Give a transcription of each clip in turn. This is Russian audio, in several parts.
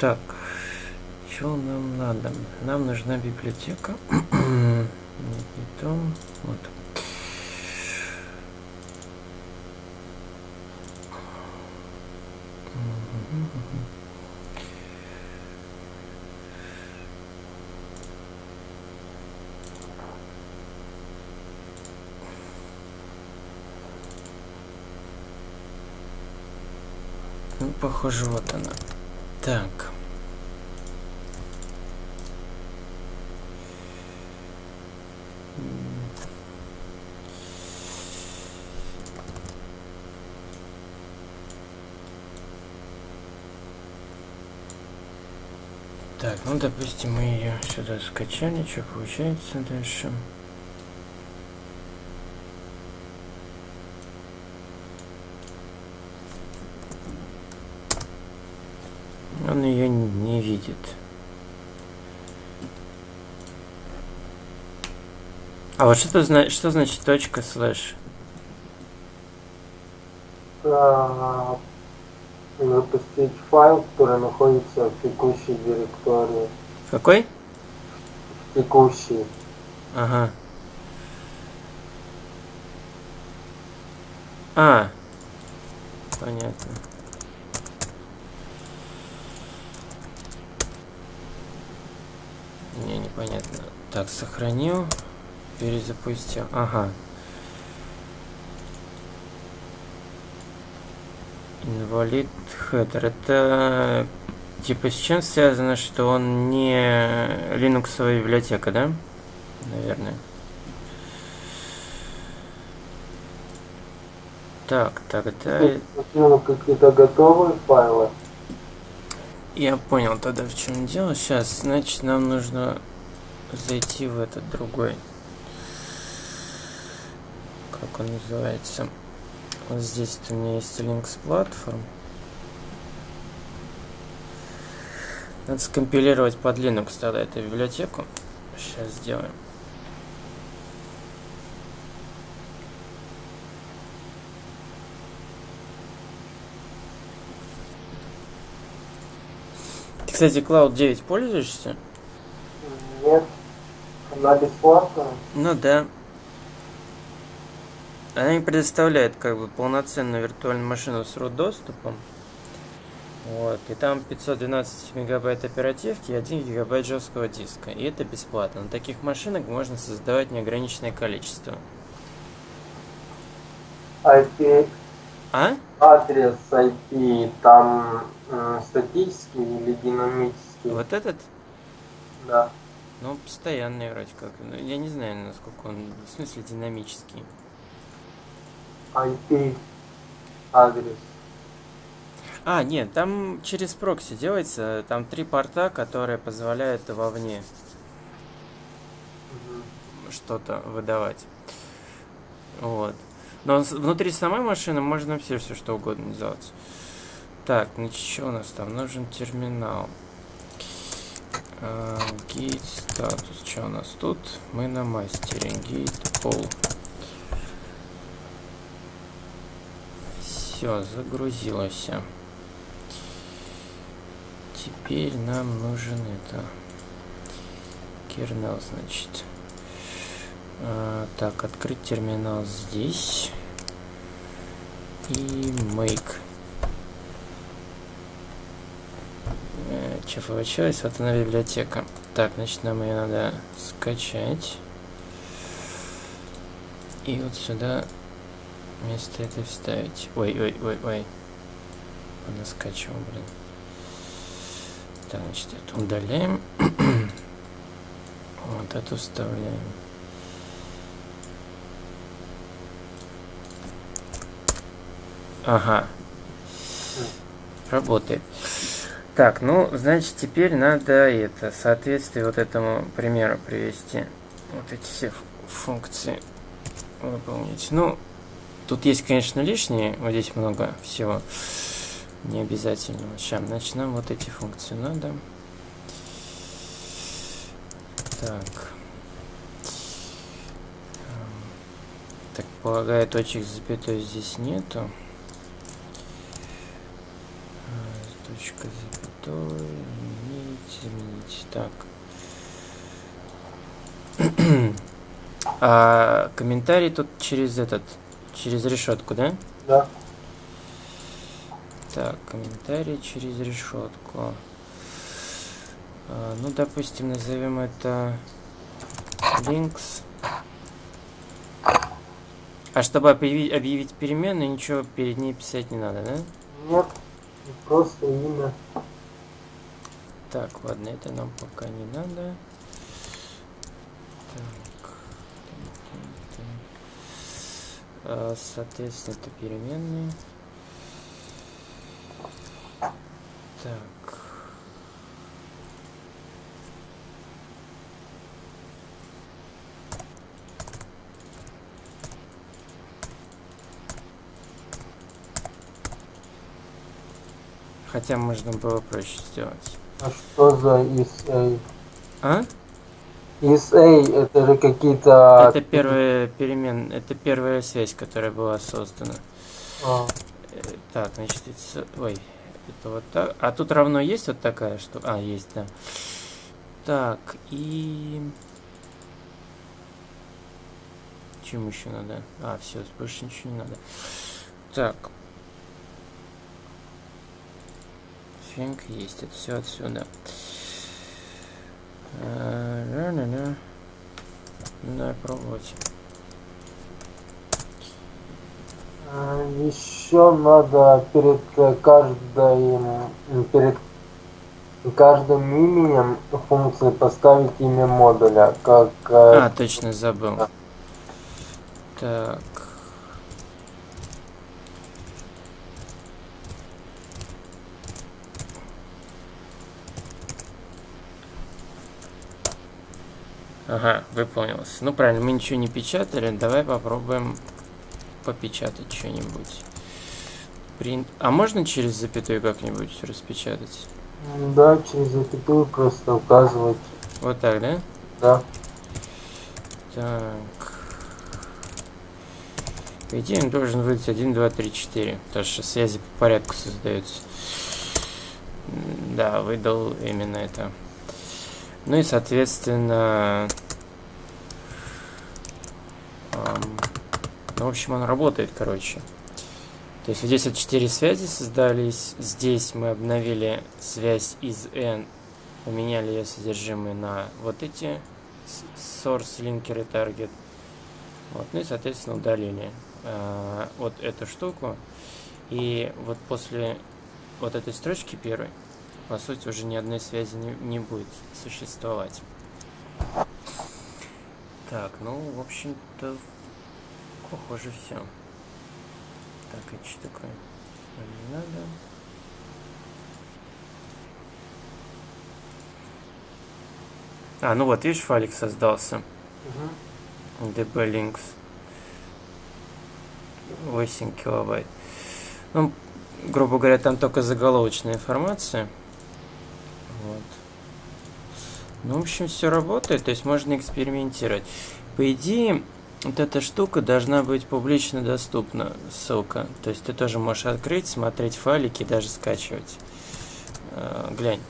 Так, что нам надо? Нам нужна библиотека. Нет, не то. Вот. Ну, похоже, вот она. Так. Так, ну допустим мы ее сюда скачали, что получается дальше? Он ее не видит. А вот что, зна что значит точка слэш? Запустить файл, который находится в текущей директории. В какой? В текущей. Ага. А. Понятно. Не, непонятно. Так, сохранил. Перезапустил. Ага. Инвалид хедер. Это типа с чем связано, что он не линуксовая библиотека, да? Наверное. Так, тогда... Ну, какие-то готовые файлы. Я понял тогда в чем дело. Сейчас, значит, нам нужно зайти в этот другой. Как он называется? Вот здесь у меня есть Linux Platform. Надо скомпилировать под Linux тогда эту библиотеку. Сейчас сделаем. Ты, кстати, Cloud 9 пользуешься? Нет. Она бесплатная? Ну да. Она не предоставляет как бы полноценную виртуальную машину с root доступом. Вот, и там 512 мегабайт оперативки и 1 гигабайт жесткого диска. И это бесплатно. На таких машинах можно создавать неограниченное количество. IP, А? адрес IP там статический или динамический? Вот этот? Да. Ну, постоянный вроде как. Ну, Я не знаю, насколько он, в смысле, динамический. IP адрес. А, нет, там через прокси делается. Там три порта, которые позволяют вовне Мгм. что-то выдавать. Вот. Но внутри самой машины можно все, все что угодно делать. Так, значит, что у нас там? Нужен терминал. А, Gate статус. Что у нас тут? Мы на мастере. Gate пол. Все, загрузилось. Теперь нам нужен это. Kernel, значит. А, так, открыть терминал здесь. И make. Что получилось? Вот она библиотека. Так, значит, нам ее надо скачать. И вот сюда вместо этой вставить. Ой, ой, ой, ой. Она скачивала, блин. Так, значит, это удаляем. вот эту вставляем. Ага. Работает. Так, ну, значит, теперь надо это, соответствие вот этому примеру привести. Вот эти все функции выполнить. Ну, тут есть, конечно, лишние. Вот здесь много всего. Не обязательно. Сейчас, значит, нам вот эти функции надо. Так. Так, полагаю, точек с запятой здесь нету. точка запятой, изменить, изменить. Так. а комментарий тут через этот, через решетку, да? Да. Так, комментарий через решетку. А, ну, допустим, назовем это links. А чтобы объявить, объявить переменную, ничего перед ней писать не надо, да? Нет, просто имя. Так, ладно, это нам пока не надо. Так. Соответственно, это переменные. Так. Хотя можно было проще сделать. А что за SA? А? SA это же какие-то... Это первая перемен, это первая связь, которая была создана. А, Э, Так, значит, это, ой, это вот так. А тут равно есть вот такая штука? А, есть, да. Так, и... Чем еще надо? А, все, больше ничего не надо. Так. Финк есть, это все отсюда. А, ля-ля-ля. Надо пробовать. Еще надо перед э, каждой м, перед каждым именем функции поставить имя модуля, как э, А, точно, забыл. Так. Ага, выполнилось. Ну правильно, мы ничего не печатали. Давай попробуем попечатать что-нибудь. Print. А можно через запятую как-нибудь распечатать? да, через запятую просто указывать, Вот так, да? да. Так. По идее, он должен выдать 1, 2, 3, 4. Потому что связи по порядку создаются. Да, выдал именно это. Ну и, соответственно... ну, в общем, он работает, короче. То есть вот здесь вот 4 связи создались. Здесь мы обновили связь из N. Поменяли ее содержимое на вот эти source, linker и target. Вот, ну и, соответственно, удалили э, вот эту штуку. И вот после вот этой строчки первой, по сути, уже ни одной связи не, не будет существовать. Так, ну, в общем-то, похоже, все. Так, это что такое? Не надо. А, ну вот, видишь, файлик создался. Мгм. db-links 8 килобайт. Ну, грубо говоря, там только заголовочная информация. Вот. Ну, в общем, все работает, то есть можно экспериментировать. По идее, вот эта штука должна быть публично доступна, ссылка. То есть ты тоже можешь открыть, смотреть файлики, даже скачивать. Э, глянь.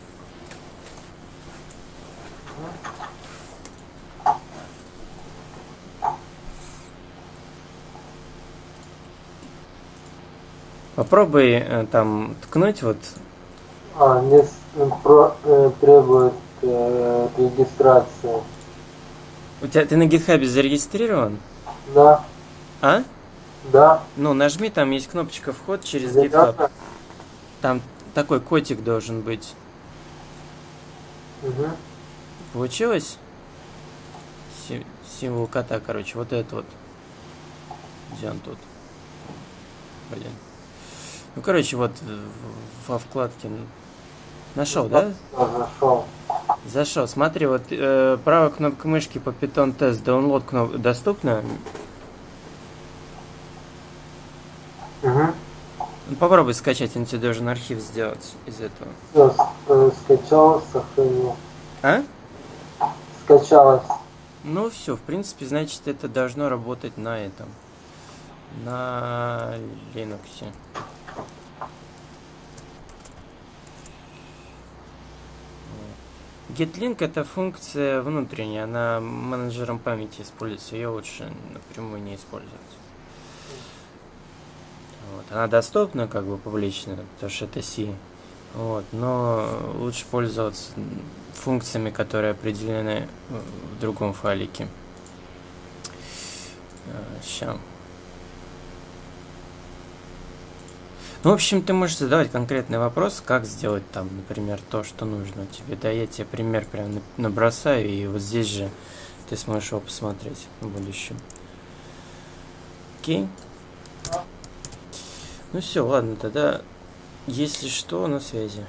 Попробуй э, там ткнуть вот А, не про, э, требует э, регистрации. У тебя ты на гитхабе зарегистрирован? Да, А? да. Ну, нажми, там есть кнопочка вход через GitHub. Там такой котик должен быть. мгм. Получилось? Си- символ кота, короче, вот это вот. Где он тут? Блин. Ну, короче, вот во вкладке. Нашел, да? Я зашел. Зашел. Смотри, вот э, правая кнопка мышки по Python тест download кноп... доступна. Угу. Ну, попробуй скачать, он тебе должен архив сделать из этого. Все, скачалось, сохранил. А? Скачалось. Ну все, в принципе, значит, это должно работать на этом. На Linux. Getlink это функция внутренняя, она менеджером памяти используется, ее лучше напрямую не использовать. Вот. Она доступна как бы публично, потому что это C. Вот, но лучше пользоваться функциями, которые определены в другом файлике. Сейчас. В общем, ты можешь задавать конкретный вопрос, как сделать там, например, то, что нужно тебе. Да, я тебе пример прям набросаю, и вот здесь же ты сможешь его посмотреть в будущем. Окей? Ну все, ладно, тогда, если что, на связи.